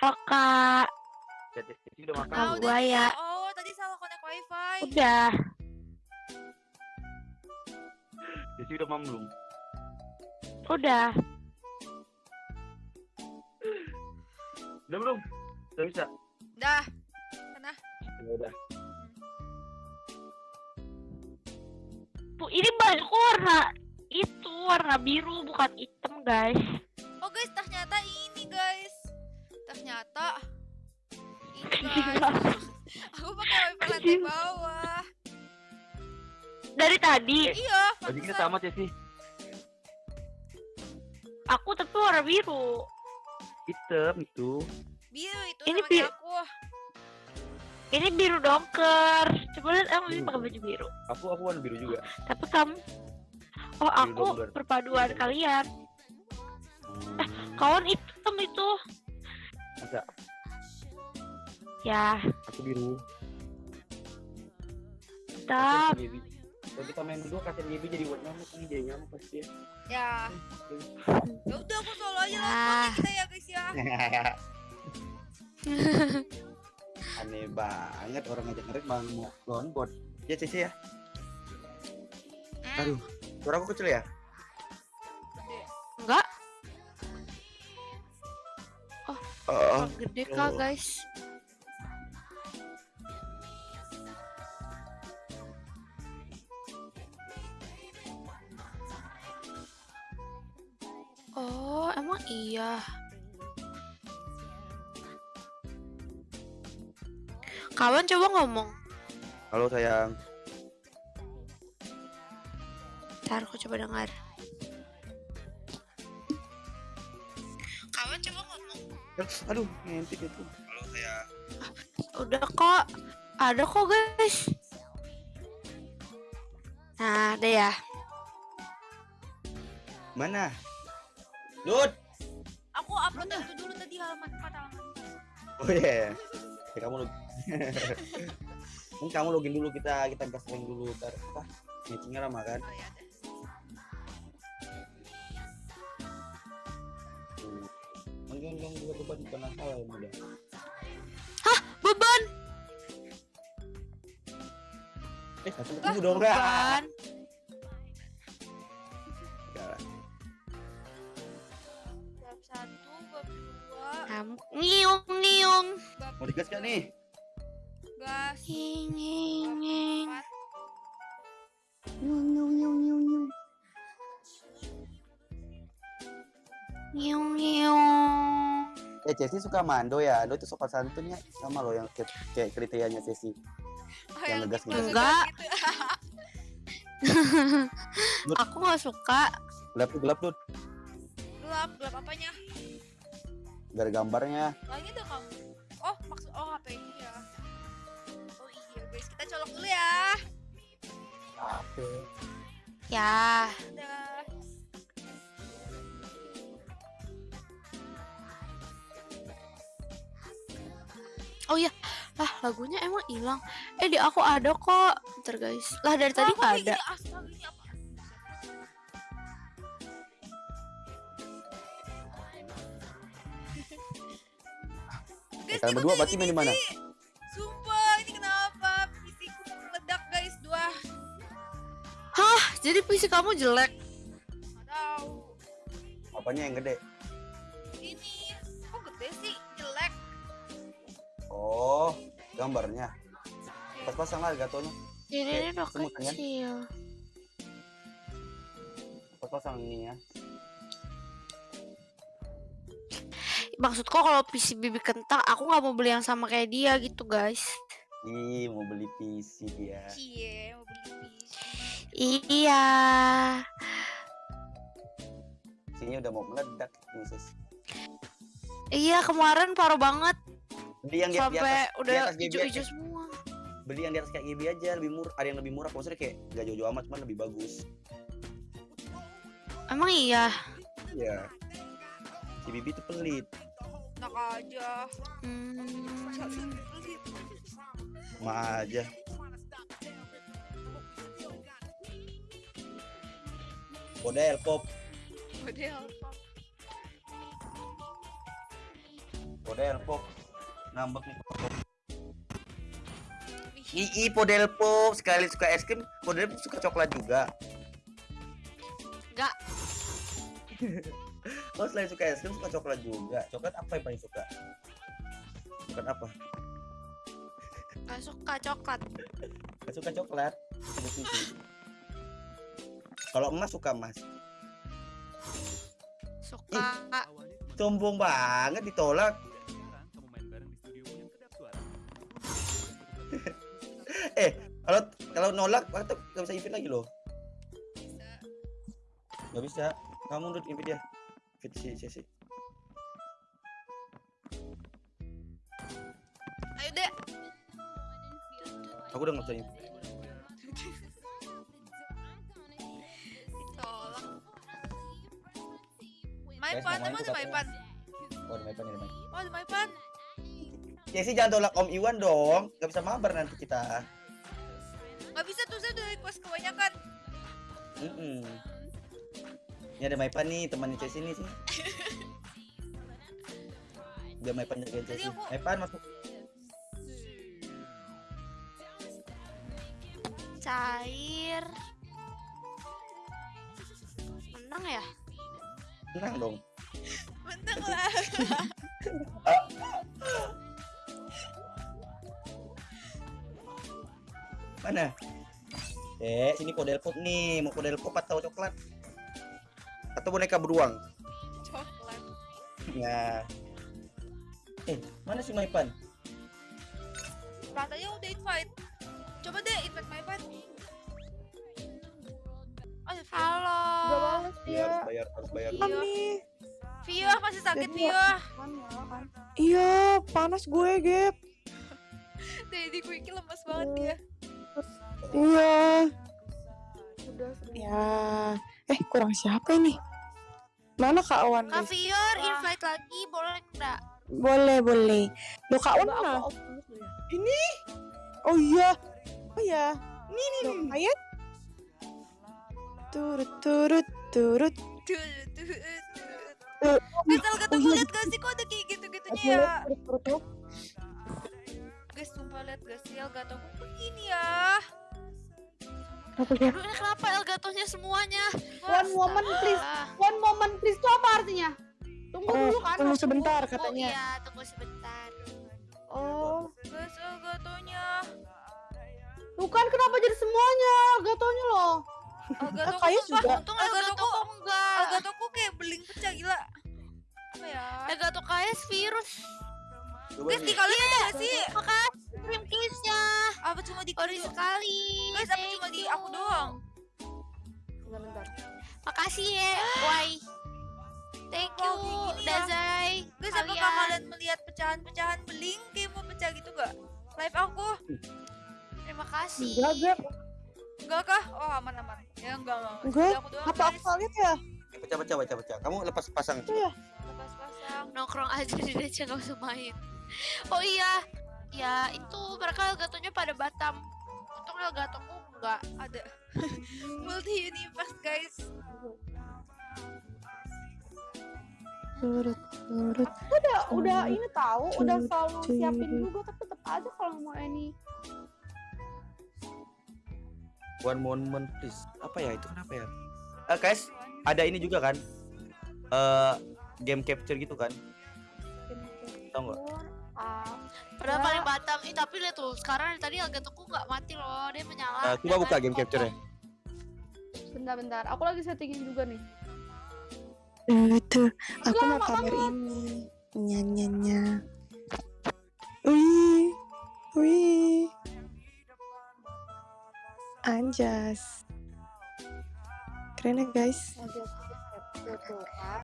Halo kak, Jadi udah makan Ah, belum? gua ya. Oh, tadi salah connect wifi. udah. Jadi udah mam belum? Udah. Udah belum? Udah bisa? Dah. Sana. Ya udah. Bu, ini baju warna itu warna biru bukan hitam guys. Oh guys, ternyata ini guys. Ternyata guys. Aku pakai wifi lantai bawah. Dari tadi Iya, Tadi kita pantesan. sama sih. aku tapi warna biru. Hitam itu. Biru itu Ini sama bi- kayak aku. Ini biru dongker. Coba lihat emang ini Hmm. pakai baju biru. Aku aku warna biru juga. Tapi kamu Oh aku dongker. perpaduan kalian. Hmm, Kawan hitam itu. Masa Ya, aku biru. Gaby. Kalau kita main berdua kasihan Gaby jadi buat nyamuk nih jadi nyamuk pasti ya. Ya. Ya udah aku solo aja lah Ah. kita ya guys ya. Aneh banget orang ngajak ngerik bang mau download. Ya Cici ya. Hmm, Aduh, suara aku kecil ya? Gede Oh. kak guys. Oh, emang iya. Kawan coba ngomong. halo sayang. Ntar aku coba dengar. Aduh, ngintip itu. Halo sayang. Udah kok. Ada kok guys. Nah, ada ya. Mana? Dud. Aku upload itu dulu tadi halaman 4 halaman. Oh iya. Ya, kamu log. Ini kamu login dulu kita kita gas dulu ntar apa? Meetingnya lama kan? Oh ya Mungkin yang juga beban bukan salah yang udah. Beban. Eh, satu ketemu dong? Beban. Bab 1, bab 2, Kamu ngiung ngiung. Mau digas gak nih? gas, Nging bab nging. 4. Ngiung ngiung ngiung ngiung ngiung. Ngiung ngiung. Eh, Cesi suka mando ya. Ando itu sopan santunnya sama loh yang kayak, kriterianya Cesi. Oh, Yang ngegas gitu, ngegas. Enggak. gitu. Aku nggak suka. Gelap tuh, gelap tuh. Gelap, gelap apanya? Dari gambarnya. Lagi tuh kamu. Oh, maksud oh HP ini ya. Oh iya guys, kita colok dulu ya. Apa? Ya. Udah. Oh iya. Lah lagunya emang hilang. Eh di aku ada kok. Ntar guys. Lah dari tadi nggak ada. ini apa? Guys, kalian berdua berarti main di mana? Sumpah, ini kenapa? PC-ku meledak guys, dua. Jadi PC kamu jelek. Nggak tahu. Apanya yang gede? Gambarnya. Pas-pasang lah gatonya. Eh, ini udah kecil. Pas-pasang ini ya. Maksudku kalau PC bibi kentang, aku nggak mau beli yang sama kayak dia gitu guys. Ih, mau beli PC dia. Cie, mau beli PC. Iya. Sini udah mau meledak nih, sis. Iya kemarin parah banget Beli yang di, di sampai atas, di udah atas hijau-hijau semua. Beli yang di atas kayak GB aja, lebih murah. Ada yang lebih murah, maksudnya kayak gak jauh-jauh amat, cuman lebih bagus. Emang iya. Iya. Si Bibi tuh pelit. Enak aja. Hmm. Masa sih pelit? Ma aja. Model pop. Model apa? Podel pop. Ngambek nih. Ih, Ii Podel pop sekali suka es krim, Podel pop suka coklat juga. Enggak. Oh selain suka es krim suka coklat juga. Coklat apa yang paling suka? Coklat apa? Gak suka coklat. Gak suka coklat. Kalau emas suka emas. Suka. Sombong banget ditolak. Kalau kalau nolak, waktu gak bisa invite lagi loh. Bisa. Gak bisa. Kamu udah invite dia. Invite si Ceci. Ayo deh. Aku udah nggak bisa. Guys, Maipan, tuh ada Maipan? Oh, ada Maipan, ada Maipan. Oh, ada Maipan. Ceci jangan tolak Om Iwan dong. Gak bisa mabar nanti kita. Gak bisa tuh saya udah request kebanyakan. Mm Ini ada Maipan nih, temannya Ceci nih sih. Biar Maipan jagain Ceci. aku- Maipan masuk. Cair. Menang ya? Tenang dong. Mentang lah. Mana? Eh, sini podel pop nih. Mau podel pop atau coklat? Atau boneka beruang? Coklat. Ya. Eh, mana si Maipan? Katanya udah invite. Coba deh invite Maipan. Oh, ya. Halo. Gak balas dia. harus bayar, harus bayar. Nih. Vio masih sakit Jadi Vio. Ya. Iya, panas gue, Gap. Daddy Quickie lemes banget dia. Iya. Udah Ya. Eh, kurang siapa ini? Mana Kak Awan, Kak? Fior, invite lagi boleh enggak? Boleh, boleh. Lo Kak Awan mana? Ini? Oh iya. Oh iya. Ini, nih. Ayat? Turut, turut, turut. Elga tuh oh iya. liat gak sih kok ada kayak gitu-gitunya Turut, ya? turut, turut, turut. Guys, sumpah liat gak sih Elga tuh begini ya. Apa Gap? Aduh, ini kenapa Elgatonya semuanya? One moment please. One moment please itu apa artinya? Tunggu Oh, dulu kan. tunggu sebentar tunggu, katanya. Iya, tunggu sebentar. Oh, Guys, bukan kenapa jadi semuanya? Gatonya loh. Elga Ah, kayak juga. Untung Elgato kok enggak. Elga tuh kok kayak beling pecah gila. Apa ya? Elgato kayak virus. Guys, di kalian ada sih? Makasih cream kiss-nya. Apa cuma di Sorry sekali. Guys, apa cuma di aku doang? Bentar, bentar. Makasih ya, Wai. Thank you, ya. Dazai. Guys, apakah kalian melihat pecahan-pecahan beling kayak mau pecah gitu gak? Live aku? Terima kasih. Enggak. Enggak kah? Oh, aman-aman. Ya enggak, enggak. enggak. Aku doang, Apa guys. aku lihat ya? Pecah, pecah, pecah, pecah. Kamu lepas pasang. Iya. Lepas-pasang. Nongkrong aja di Deca gak usah main. Oh iya, ya itu mereka Elgatonya pada Batam. Untung Elgatoku enggak. Ada. Multi universe, guys. Turut, turut. Udah, udah Hmm. ini tahu, udah selalu cuy. siapin juga tapi tetap aja kalau mau ini. One moment please. Apa ya itu kenapa ya? Eh guys, ada ini juga kan? Eh game capture gitu kan? Tahu nggak? Ah, Padahal Ya. paling Batam. Ih, tapi lihat tuh, sekarang dari tadi Elgatoku nggak mati loh. Dia menyala. Eh, coba buka tadi game kokoh. capture-nya. bentar-bentar. Aku lagi settingin juga nih. Itu, aku Lah, mau pamer kamu. ini. Nyanyinya. Wih, wih. Anjas. Keren ya guys.